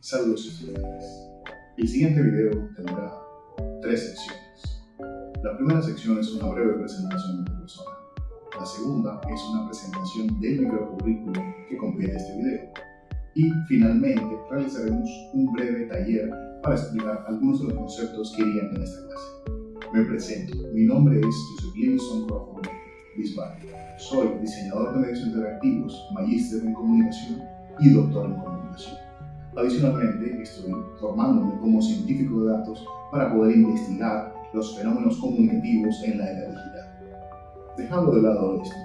Saludos estudiantes. El siguiente video tendrá tres secciones. La primera sección es una breve presentación de mi persona. La segunda es una presentación del microcurrículo que completa este video. Y finalmente realizaremos un breve taller para explicar algunos de los conceptos que irían en esta clase. Me presento. Mi nombre es Joseph Livingston Crawford Bisbal. Soy diseñador de medios interactivos, magíster en comunicación y doctor en comunicación. Adicionalmente, estoy formándome como científico de datos para poder investigar los fenómenos comunicativos en la era digital. Dejando de lado esto,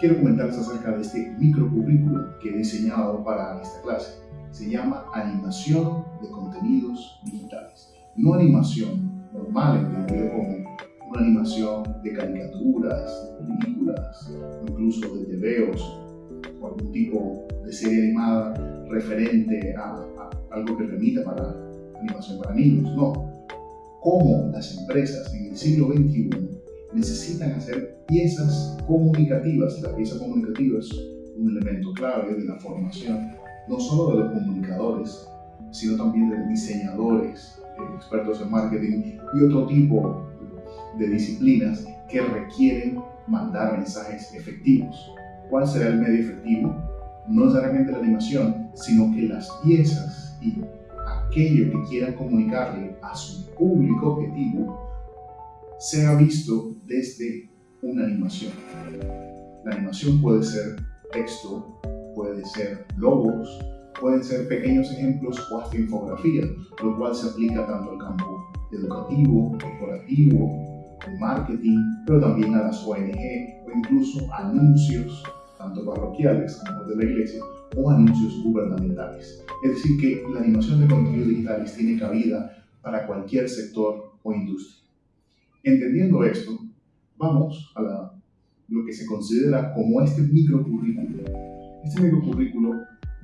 quiero comentarles acerca de este microcurrículo que he diseñado para esta clase. Se llama Animación de Contenidos Digitales. No animación normal, entendido como una animación de caricaturas, de películas, incluso de tebeos o algún tipo de serie animada referente a, algo que remita para animación para niños. No. Cómo las empresas en el siglo XXI necesitan hacer piezas comunicativas. La pieza comunicativa es un elemento clave de la formación, no solo de los comunicadores, sino también de diseñadores, eh, expertos en marketing y otro tipo de disciplinas que requieren mandar mensajes efectivos. ¿Cuál será el medio efectivo? No necesariamente la animación, sino que las piezas y aquello que quieran comunicarle a su público objetivo sea visto desde una animación. La animación puede ser texto, puede ser logos, pueden ser pequeños ejemplos o hasta infografías, lo cual se aplica tanto al campo educativo, corporativo, de marketing, pero también a las ONG o incluso anuncios, tanto parroquiales como de la iglesia, o anuncios gubernamentales. Es decir, que la animación de contenidos digitales tiene cabida para cualquier sector o industria. Entendiendo esto, vamos a lo que se considera como este microcurrículo. Este microcurrículo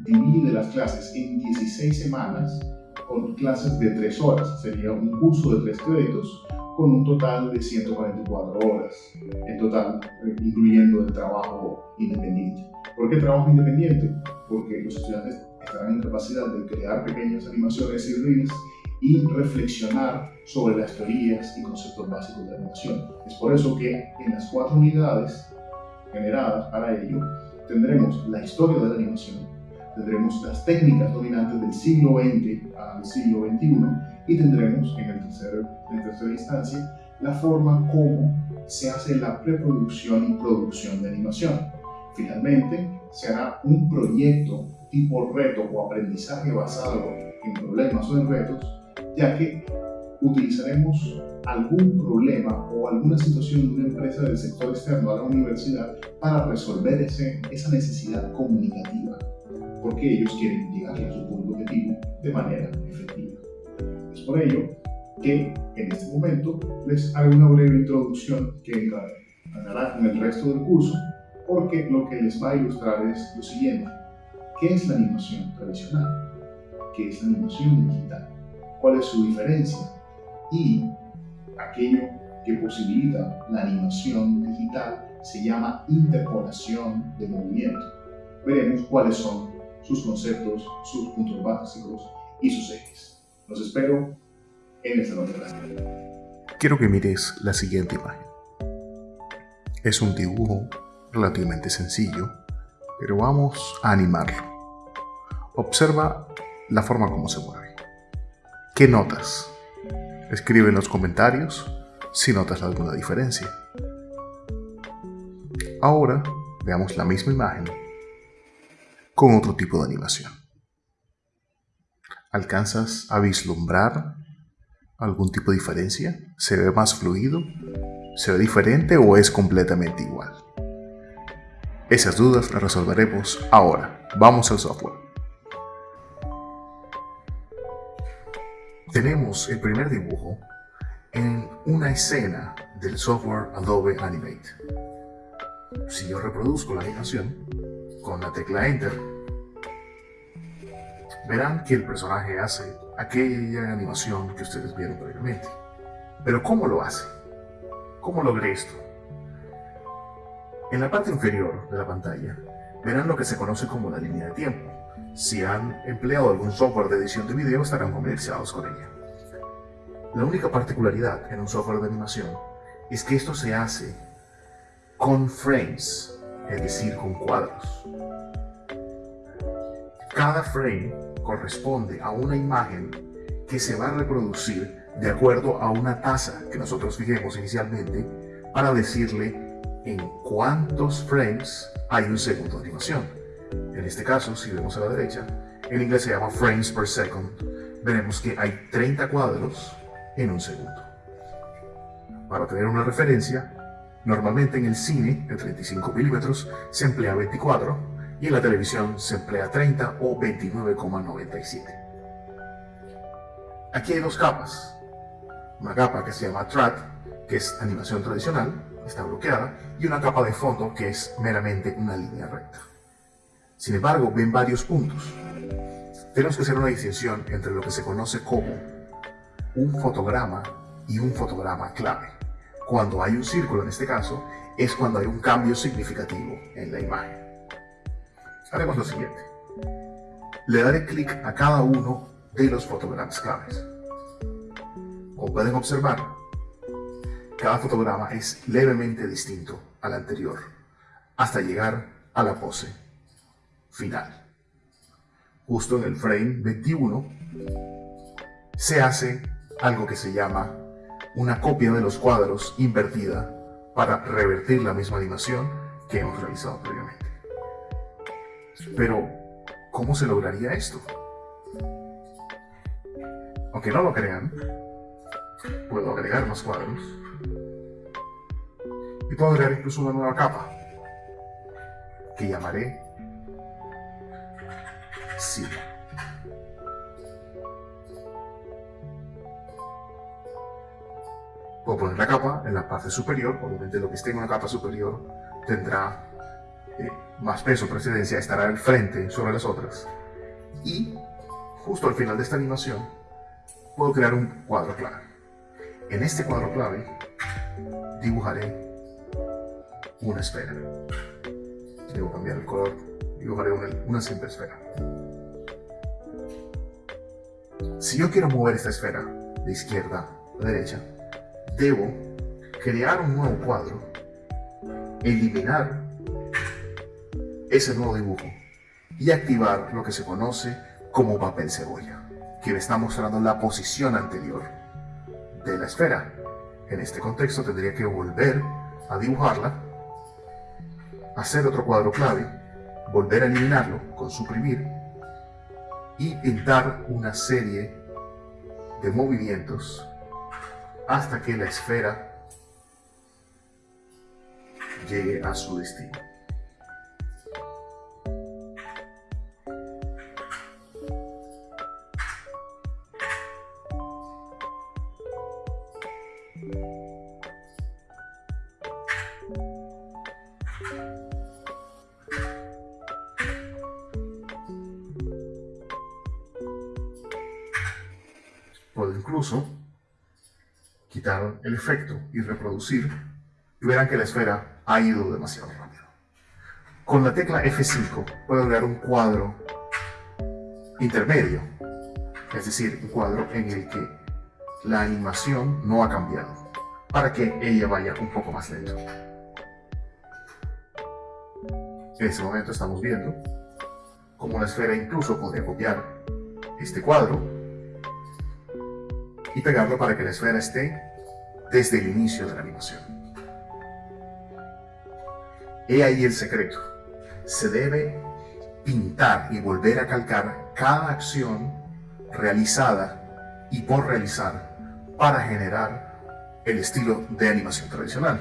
divide las clases en 16 semanas con clases de 3 horas. Sería un curso de 3 créditos con un total de 144 horas, en total, eh, incluyendo el trabajo independiente. ¿Por qué trabajo independiente? Porque los estudiantes estarán en capacidad de crear pequeñas animaciones y reels y reflexionar sobre las teorías y conceptos básicos de animación. Es por eso que en las cuatro unidades generadas para ello tendremos la historia de la animación, tendremos las técnicas dominantes del siglo XX al siglo XXI y tendremos en, el tercer, en tercera instancia la forma como se hace la preproducción y producción de animación. Finalmente, se hará un proyecto tipo reto o aprendizaje basado en problemas o en retos, ya que utilizaremos algún problema o alguna situación de una empresa del sector externo a la universidad para resolver ese, esa necesidad comunicativa, porque ellos quieren llegar a su público objetivo de manera efectiva. Por ello que en este momento les hago una breve introducción que andará con el resto del curso, porque lo que les va a ilustrar es lo siguiente. ¿Qué es la animación tradicional? ¿Qué es la animación digital? ¿Cuál es su diferencia? Y aquello que posibilita la animación digital se llama interpolación de movimiento. Veremos cuáles son sus conceptos, sus puntos básicos y sus ejes. Los espero en esta nueva clase. Quiero que mires la siguiente imagen. Es un dibujo relativamente sencillo, pero vamos a animarlo. Observa la forma como se mueve. ¿Qué notas? Escribe en los comentarios si notas alguna diferencia. Ahora veamos la misma imagen con otro tipo de animación. ¿Alcanzas a vislumbrar algún tipo de diferencia? ¿Se ve más fluido? ¿Se ve diferente o es completamente igual? Esas dudas las resolveremos ahora. Vamos al software. Tenemos el primer dibujo en una escena del software Adobe Animate. Si yo reproduzco la animación con la tecla Enter, verán que el personaje hace aquella animación que ustedes vieron previamente. Pero ¿cómo lo hace? ¿Cómo logré esto? En la parte inferior de la pantalla verán lo que se conoce como la línea de tiempo. si han empleado algún software de edición de video estarán familiarizados con ella. La única particularidad en un software de animación es que esto se hace con frames, es decir, con cuadros. Cada frame corresponde a una imagen que se va a reproducir de acuerdo a una tasa que nosotros fijemos inicialmente para decirle en cuántos frames hay un segundo de animación. En este caso, si vemos a la derecha, en inglés se llama frames per second, veremos que hay 30 cuadros en un segundo. Para tener una referencia, normalmente en el cine de 35 milímetros se emplea 24 y en la televisión se emplea 30 o 29,97. Aquí hay dos capas. Una capa que se llama TRAT, que es animación tradicional, está bloqueada, y una capa de fondo que es meramente una línea recta. Sin embargo, ven varios puntos. Tenemos que hacer una distinción entre lo que se conoce como un fotograma y un fotograma clave. Cuando hay un círculo en este caso, es cuando hay un cambio significativo en la imagen. Haremos lo siguiente. Le daré clic a cada uno de los fotogramas claves. Como pueden observar, cada fotograma es levemente distinto al anterior, hasta llegar a la pose final. Justo en el frame 21 se hace algo que se llama una copia de los cuadros invertida para revertir la misma animación que hemos realizado previamente. Pero, ¿cómo se lograría esto? Aunque no lo crean, puedo agregar más cuadros y puedo agregar incluso una nueva capa que llamaré Sí. Puedo poner la capa en la parte superior, obviamente lo que esté en una capa superior tendrá más peso, precedencia, estará al frente sobre las otras. Y justo al final de esta animación puedo crear un cuadro clave. En este cuadro clave dibujaré una esfera. Debo cambiar el color, dibujaré una, una simple esfera. Si yo quiero mover esta esfera de izquierda a derecha, debo crear un nuevo cuadro, eliminar ese nuevo dibujo y activar lo que se conoce como papel cebolla, que me está mostrando la posición anterior de la esfera. En este contexto tendría que volver a dibujarla, hacer otro cuadro clave, volver a eliminarlo con suprimir y pintar una serie de movimientos hasta que la esfera llegue a su destino. Incluso quitar el efecto y reproducir y verán que la esfera ha ido demasiado rápido. Con la tecla F5 puedo crear un cuadro intermedio, es decir, un cuadro en el que la animación no ha cambiado, para que ella vaya un poco más lento. En este momento estamos viendo cómo la esfera incluso podría copiar este cuadro y pegarlo para que la esfera esté desde el inicio de la animación. He ahí el secreto. Se debe pintar y volver a calcar cada acción realizada y por realizar para generar el estilo de animación tradicional,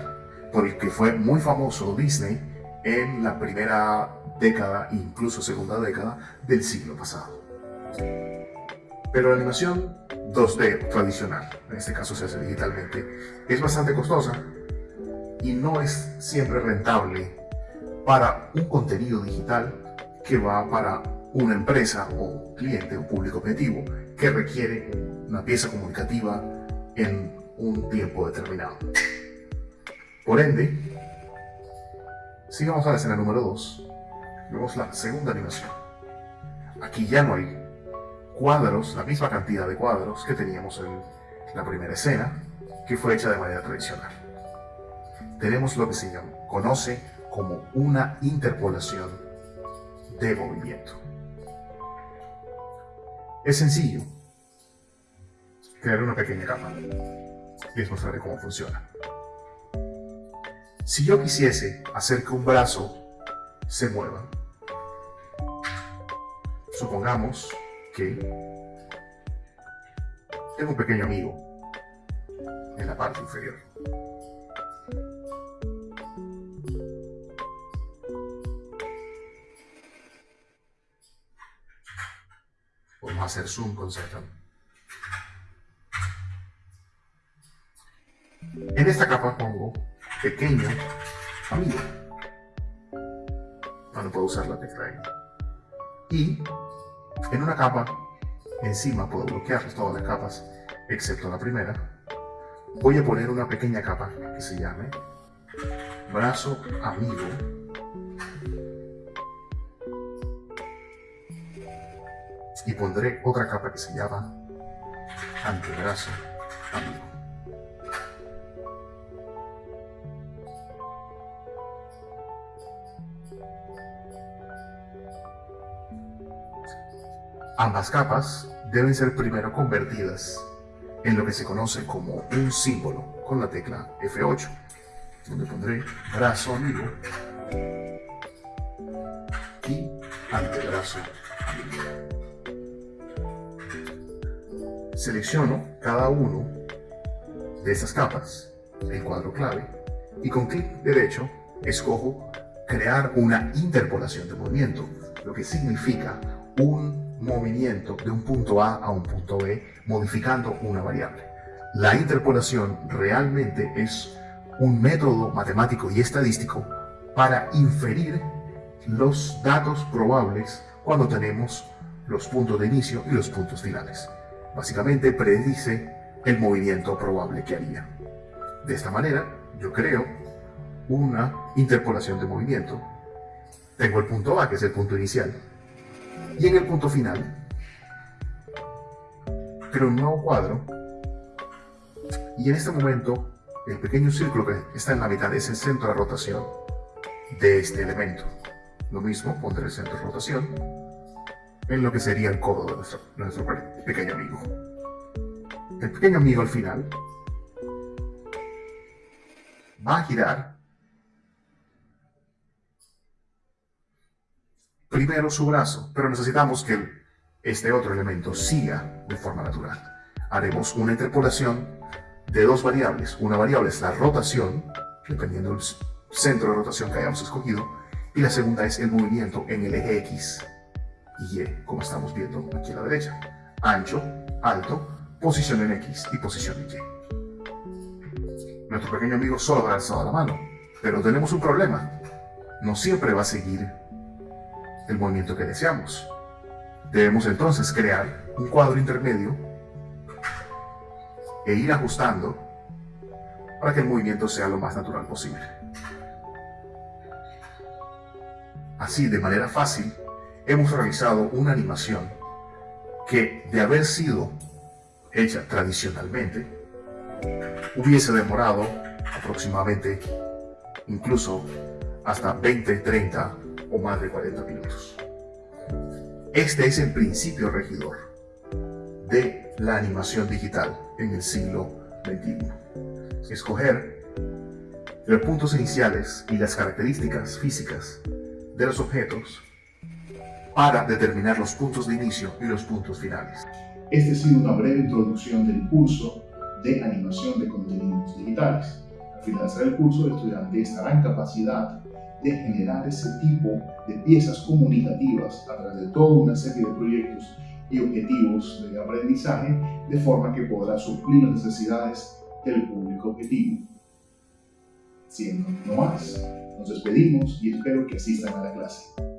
por el que fue muy famoso Disney en la primera década, incluso segunda década del siglo pasado. Pero la animación 2D tradicional, en este caso se hace digitalmente, es bastante costosa y no es siempre rentable para un contenido digital que va para una empresa o cliente o público objetivo que requiere una pieza comunicativa en un tiempo determinado. Por ende, sigamos a la escena número 2, vemos la segunda animación. aquí ya no hay cuadros, la misma cantidad de cuadros que teníamos en la primera escena, que fue hecha de manera tradicional. Tenemos lo que se llama, conoce como una interpolación de movimiento. Es sencillo crear una pequeña capa. Les mostraré cómo funciona. Si yo quisiese hacer que un brazo se mueva, supongamos que tengo un pequeño amigo en la parte inferior. Podemos hacer zoom con Z. En esta capa pongo pequeño amigo. No puedo usar la tecla ahí. Y en una capa, encima puedo bloquear todas las capas, excepto la primera. Voy a poner una pequeña capa que se llame brazo amigo. Y pondré otra capa que se llama antebrazo amigo. Ambas capas deben ser primero convertidas en lo que se conoce como un símbolo con la tecla F8, donde pondré brazo amigo y antebrazo amigo. Selecciono cada uno de esas capas, el cuadro clave, y con clic derecho escojo crear una interpolación de movimiento, lo que significa un movimiento de un punto A a un punto B modificando una variable. La interpolación realmente es un método matemático y estadístico para inferir los datos probables cuando tenemos los puntos de inicio y los puntos finales. Básicamente predice el movimiento probable que haría. De esta manera, yo creo una interpolación de movimiento. Tengo el punto A, que es el punto inicial, y en el punto final, creo un nuevo cuadro. Y en este momento, el pequeño círculo que está en la mitad es el centro de rotación de este elemento. Lo mismo, pondré el centro de rotación en lo que sería el codo de nuestro, nuestro pequeño amigo. El pequeño amigo al final va a girar primero su brazo, pero necesitamos que este otro elemento siga de forma natural. Haremos una interpolación de dos variables. Una variable es la rotación, dependiendo del centro de rotación que hayamos escogido, y la segunda es el movimiento en el eje X y Y, como estamos viendo aquí a la derecha. Ancho, alto, posición en X y posición en Y. Nuestro pequeño amigo solo ha alzado la mano, pero tenemos un problema. No siempre va a seguir el movimiento que deseamos. Debemos entonces crear un cuadro intermedio e ir ajustando para que el movimiento sea lo más natural posible. Así, de manera fácil, hemos realizado una animación que, de haber sido hecha tradicionalmente, hubiese demorado aproximadamente incluso hasta 20, 30 o más de 40 minutos. Este es el principio regidor de la animación digital en el siglo XXI. Escoger los puntos iniciales y las características físicas de los objetos para determinar los puntos de inicio y los puntos finales. Este ha sido una breve introducción del curso de animación de contenidos digitales. Al finalizar el curso, el estudiante estará en capacidad de generar ese tipo de piezas comunicativas a través de toda una serie de proyectos y objetivos de aprendizaje, de forma que podrá suplir las necesidades del público objetivo. Siendo no más, nos despedimos y espero que asistan a la clase.